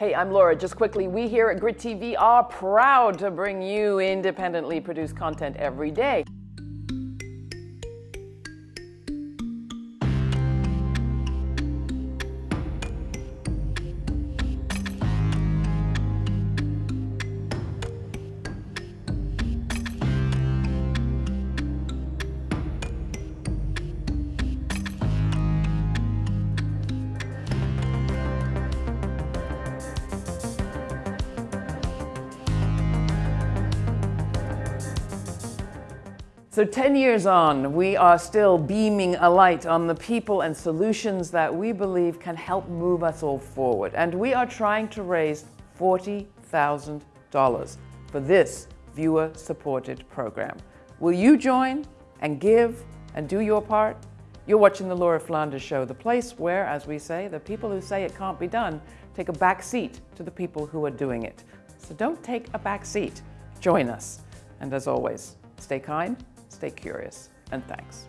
Hey, I'm Laura. Just quickly, we here at Grit TV are proud to bring you independently produced content every day. So 10 years on, we are still beaming a light on the people and solutions that we believe can help move us all forward. And we are trying to raise $40,000 for this viewer-supported program. Will you join and give and do your part? You're watching The Laura Flanders Show, the place where, as we say, the people who say it can't be done take a back seat to the people who are doing it. So don't take a back seat. Join us. And as always, stay kind, stay curious, and thanks.